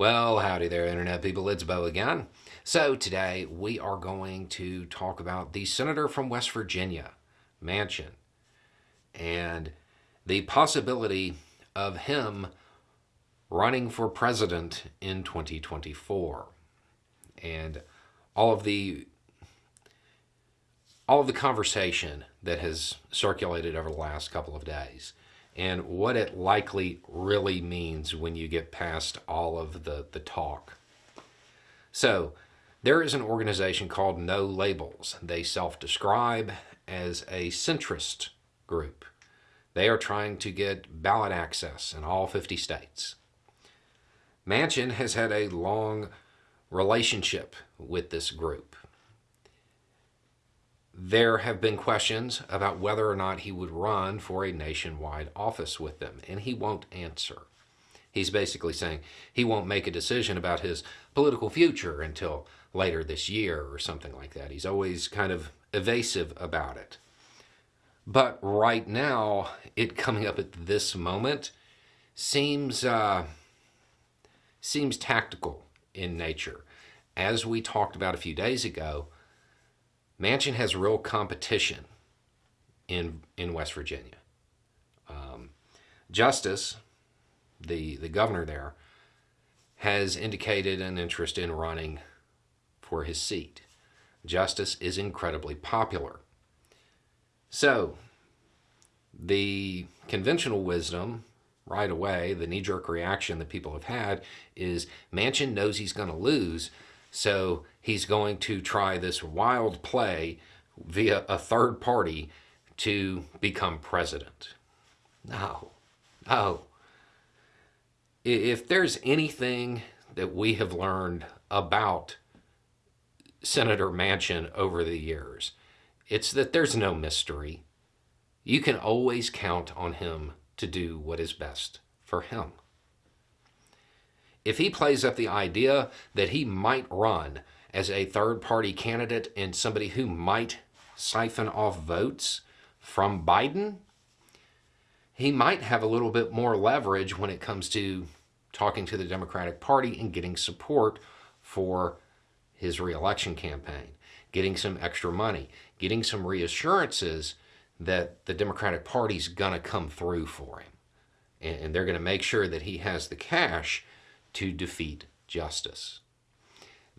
Well, howdy there, Internet people. It's Beau again. So, today we are going to talk about the senator from West Virginia, Manchin, and the possibility of him running for president in 2024. And all of the all of the conversation that has circulated over the last couple of days and what it likely really means when you get past all of the, the talk. So, there is an organization called No Labels. They self describe as a centrist group. They are trying to get ballot access in all 50 states. Manchin has had a long relationship with this group there have been questions about whether or not he would run for a nationwide office with them, and he won't answer. He's basically saying he won't make a decision about his political future until later this year or something like that. He's always kind of evasive about it. But right now, it coming up at this moment seems uh, seems tactical in nature. As we talked about a few days ago, Manchin has real competition in in West Virginia. Um, Justice, the the governor there, has indicated an interest in running for his seat. Justice is incredibly popular. So, the conventional wisdom right away, the knee jerk reaction that people have had is Manchin knows he's going to lose, so he's going to try this wild play via a third party to become president. No, no. If there's anything that we have learned about Senator Manchin over the years, it's that there's no mystery. You can always count on him to do what is best for him if he plays up the idea that he might run as a third party candidate and somebody who might siphon off votes from Biden, he might have a little bit more leverage when it comes to talking to the Democratic Party and getting support for his reelection campaign, getting some extra money, getting some reassurances that the Democratic Party's going to come through for him. And they're going to make sure that he has the cash to defeat Justice.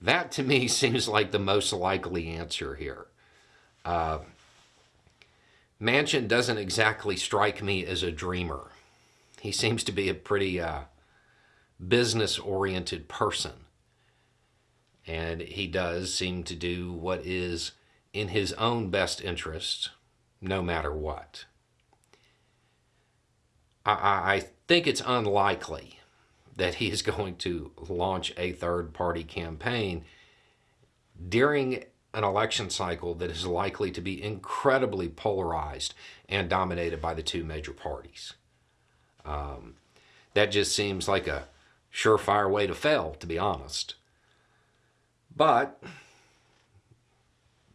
That to me seems like the most likely answer here. Uh, Manchin doesn't exactly strike me as a dreamer. He seems to be a pretty uh, business oriented person. And he does seem to do what is in his own best interest, no matter what. I, I think it's unlikely that he is going to launch a third party campaign during an election cycle that is likely to be incredibly polarized and dominated by the two major parties. Um, that just seems like a surefire way to fail, to be honest. But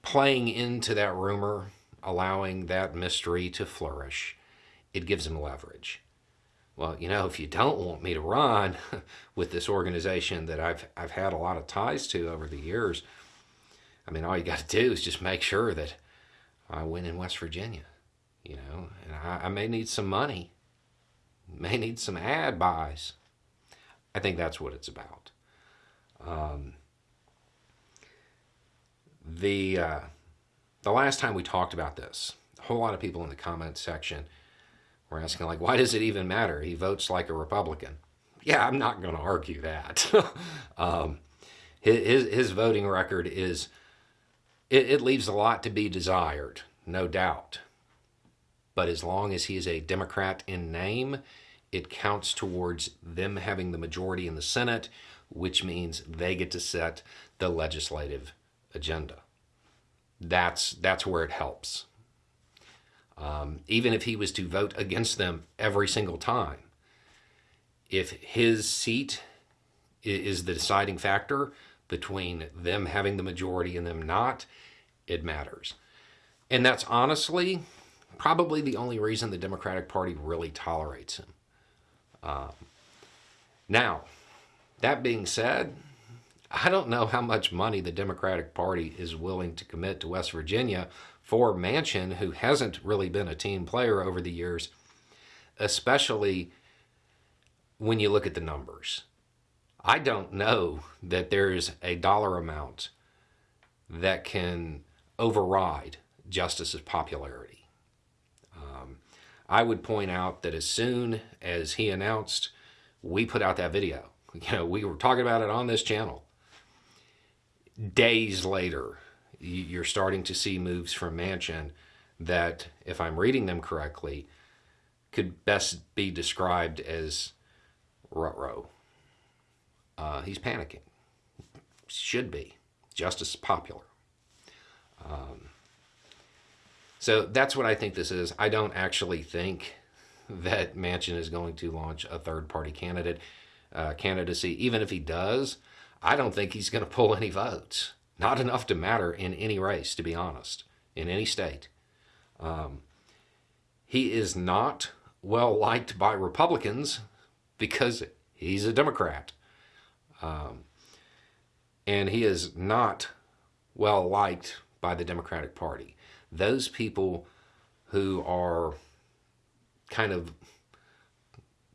playing into that rumor, allowing that mystery to flourish, it gives him leverage well, you know, if you don't want me to run with this organization that I've I've had a lot of ties to over the years, I mean, all you got to do is just make sure that I win in West Virginia, you know, and I, I may need some money, may need some ad buys. I think that's what it's about. Um, the uh, the last time we talked about this, a whole lot of people in the comments section we're asking, like, why does it even matter? He votes like a Republican. Yeah, I'm not going to argue that. um, his, his voting record is, it, it leaves a lot to be desired, no doubt. But as long as he is a Democrat in name, it counts towards them having the majority in the Senate, which means they get to set the legislative agenda. That's, that's where it helps. Um, even if he was to vote against them every single time, if his seat is the deciding factor between them having the majority and them not, it matters. And that's honestly probably the only reason the Democratic Party really tolerates him. Um, now, That being said, I don't know how much money the Democratic Party is willing to commit to West Virginia for Manchin, who hasn't really been a team player over the years, especially when you look at the numbers. I don't know that there's a dollar amount that can override Justice's popularity. Um, I would point out that as soon as he announced, we put out that video. You know, we were talking about it on this channel. Days later, you're starting to see moves from Manchin that, if I'm reading them correctly, could best be described as rut Uh, he's panicking. Should be. Justice is popular. Um, so that's what I think this is. I don't actually think that Manchin is going to launch a third party candidate uh, candidacy. Even if he does, I don't think he's going to pull any votes. Not enough to matter in any race, to be honest, in any state. Um, he is not well liked by Republicans because he's a Democrat. Um, and he is not well liked by the Democratic Party. Those people who are kind of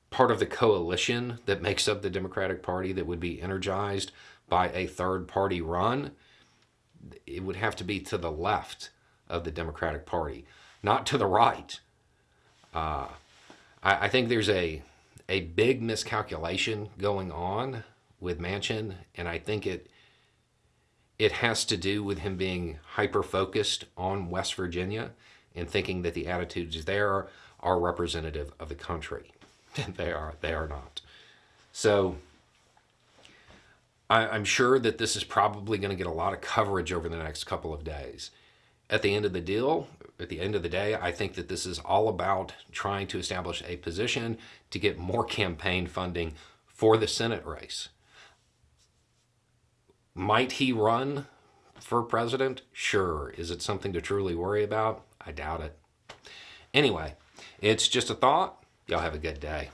part of the coalition that makes up the Democratic Party that would be energized by a third party run, it would have to be to the left of the Democratic Party, not to the right. Uh, I, I think there's a a big miscalculation going on with Manchin, and I think it it has to do with him being hyper focused on West Virginia and thinking that the attitudes there are representative of the country. they are. They are not. So I, I'm sure that this is probably going to get a lot of coverage over the next couple of days. At the end of the deal, at the end of the day, I think that this is all about trying to establish a position to get more campaign funding for the Senate race. Might he run for president? Sure. Is it something to truly worry about? I doubt it. Anyway, it's just a thought. Y'all have a good day.